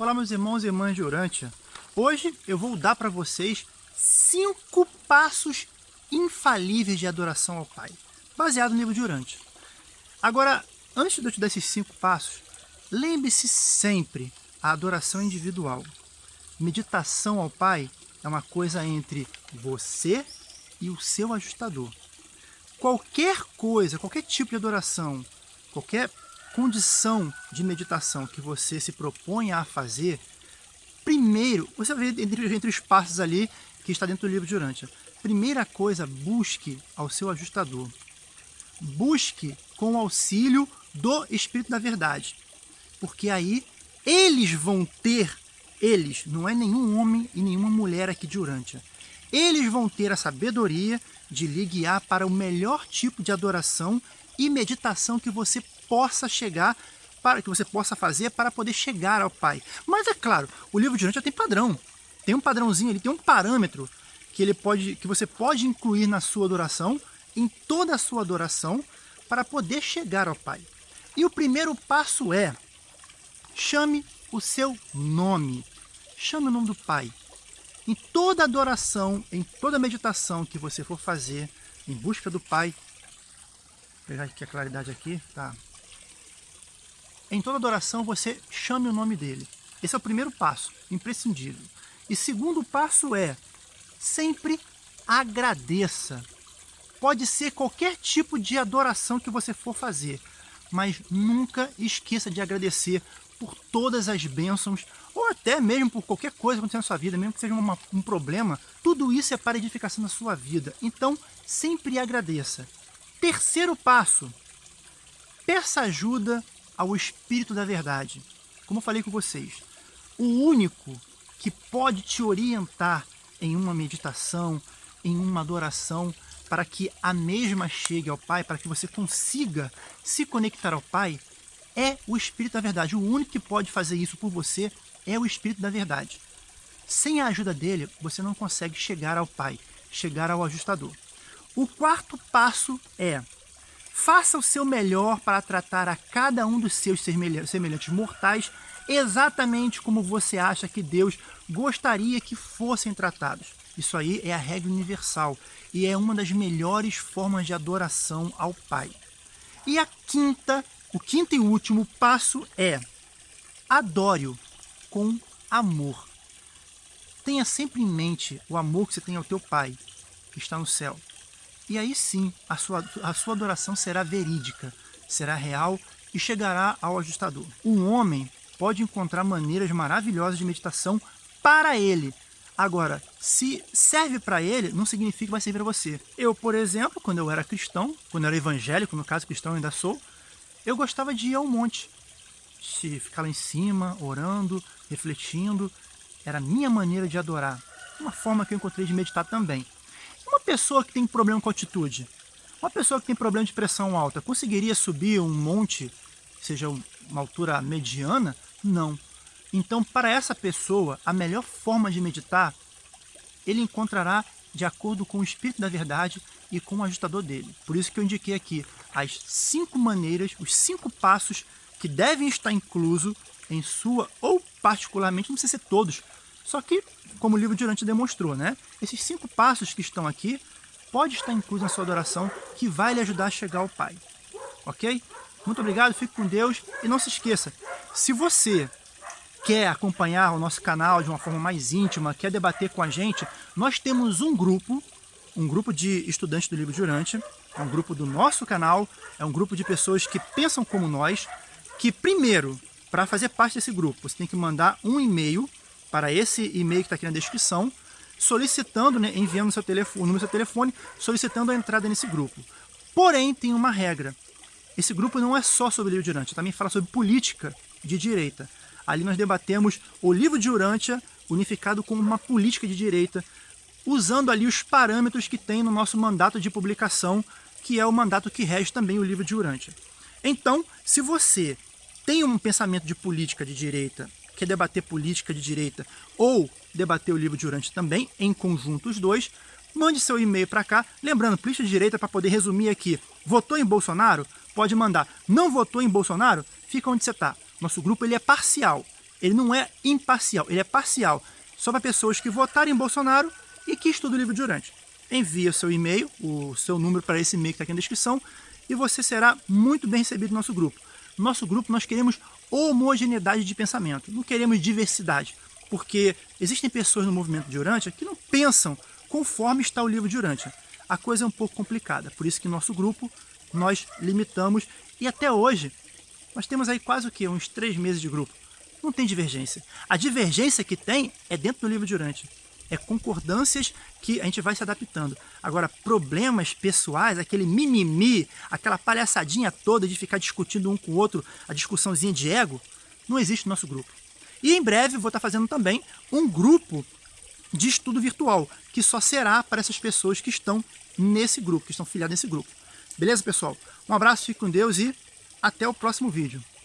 Olá meus irmãos e irmãs de Urântia. Hoje eu vou dar para vocês cinco passos infalíveis de adoração ao Pai, baseado no livro de Urântia. Agora, antes de eu te dar esses cinco passos, lembre-se sempre a adoração individual. Meditação ao Pai é uma coisa entre você e o seu ajustador. Qualquer coisa, qualquer tipo de adoração, qualquer condição de meditação que você se propõe a fazer, primeiro, você vai ver entre, entre os passos ali que está dentro do livro de Urântia. Primeira coisa, busque ao seu ajustador. Busque com o auxílio do Espírito da Verdade. Porque aí eles vão ter, eles, não é nenhum homem e nenhuma mulher aqui de Urântia, eles vão ter a sabedoria de lhe guiar para o melhor tipo de adoração e meditação que você possa chegar, para que você possa fazer para poder chegar ao Pai. Mas é claro, o livro de já tem padrão. Tem um padrãozinho, ele tem um parâmetro que, ele pode, que você pode incluir na sua adoração, em toda a sua adoração, para poder chegar ao Pai. E o primeiro passo é, chame o seu nome. Chame o nome do Pai. Em toda adoração, em toda meditação que você for fazer, em busca do Pai, pegar aqui a claridade aqui, tá? Em toda adoração você chame o nome dele. Esse é o primeiro passo, imprescindível. E segundo passo é, sempre agradeça. Pode ser qualquer tipo de adoração que você for fazer, mas nunca esqueça de agradecer por todas as bênçãos, ou até mesmo por qualquer coisa aconteça na sua vida, mesmo que seja uma, um problema, tudo isso é para edificação da sua vida. Então, sempre agradeça. Terceiro passo, peça ajuda ao Espírito da Verdade. Como eu falei com vocês, o único que pode te orientar em uma meditação, em uma adoração, para que a mesma chegue ao Pai, para que você consiga se conectar ao Pai, é o Espírito da Verdade. O único que pode fazer isso por você é o Espírito da Verdade. Sem a ajuda dele, você não consegue chegar ao Pai, chegar ao ajustador. O quarto passo é Faça o seu melhor para tratar a cada um dos seus semelhantes mortais exatamente como você acha que Deus gostaria que fossem tratados. Isso aí é a regra universal e é uma das melhores formas de adoração ao Pai. E a quinta, o quinto e último passo é adore-o com amor. Tenha sempre em mente o amor que você tem ao teu Pai, que está no céu. E aí sim, a sua, a sua adoração será verídica, será real e chegará ao ajustador. Um homem pode encontrar maneiras maravilhosas de meditação para ele. Agora, se serve para ele, não significa que vai servir para você. Eu, por exemplo, quando eu era cristão, quando eu era evangélico, no caso cristão ainda sou, eu gostava de ir ao monte. De ficar lá em cima, orando, refletindo. Era a minha maneira de adorar. Uma forma que eu encontrei de meditar também. Pessoa que tem problema com altitude, uma pessoa que tem problema de pressão alta, conseguiria subir um monte, seja uma altura mediana? Não. Então, para essa pessoa, a melhor forma de meditar, ele encontrará de acordo com o Espírito da Verdade e com o ajustador dele. Por isso que eu indiquei aqui as cinco maneiras, os cinco passos que devem estar incluso em sua, ou particularmente, não precisa ser todos, só que, como o livro de Urante demonstrou, né? esses cinco passos que estão aqui pode estar incluso na sua adoração que vai lhe ajudar a chegar ao Pai. Ok? Muito obrigado, fique com Deus e não se esqueça, se você quer acompanhar o nosso canal de uma forma mais íntima, quer debater com a gente, nós temos um grupo, um grupo de estudantes do livro de Urante, é um grupo do nosso canal, é um grupo de pessoas que pensam como nós, que primeiro, para fazer parte desse grupo, você tem que mandar um e-mail para esse e-mail que está aqui na descrição, solicitando, né, enviando seu telefone, no seu telefone, solicitando a entrada nesse grupo. Porém, tem uma regra. Esse grupo não é só sobre livro de Urântia, também fala sobre política de direita. Ali nós debatemos o livro de Urântia unificado com uma política de direita, usando ali os parâmetros que tem no nosso mandato de publicação, que é o mandato que rege também o livro de Urântia. Então, se você tem um pensamento de política de direita quer debater política de direita ou debater o livro de Urante também, em conjunto os dois, mande seu e-mail para cá. Lembrando, política de direita, para poder resumir aqui, votou em Bolsonaro? Pode mandar. Não votou em Bolsonaro? Fica onde você está. Nosso grupo ele é parcial. ele não é imparcial, ele é parcial. Só para pessoas que votarem em Bolsonaro e que estudam o livro de Urante. Envie o seu e-mail, o seu número para esse e-mail que está aqui na descrição e você será muito bem recebido no nosso grupo. No nosso grupo nós queremos homogeneidade de pensamento, não queremos diversidade, porque existem pessoas no movimento de Urântia que não pensam conforme está o livro de Urântia. A coisa é um pouco complicada, por isso que no nosso grupo nós limitamos e até hoje nós temos aí quase o quê? Uns três meses de grupo. Não tem divergência. A divergência que tem é dentro do livro de Urântia é concordâncias que a gente vai se adaptando. Agora, problemas pessoais, aquele mimimi, aquela palhaçadinha toda de ficar discutindo um com o outro, a discussãozinha de ego, não existe no nosso grupo. E em breve vou estar fazendo também um grupo de estudo virtual, que só será para essas pessoas que estão nesse grupo, que estão filiadas nesse grupo. Beleza, pessoal? Um abraço, fique com Deus e até o próximo vídeo.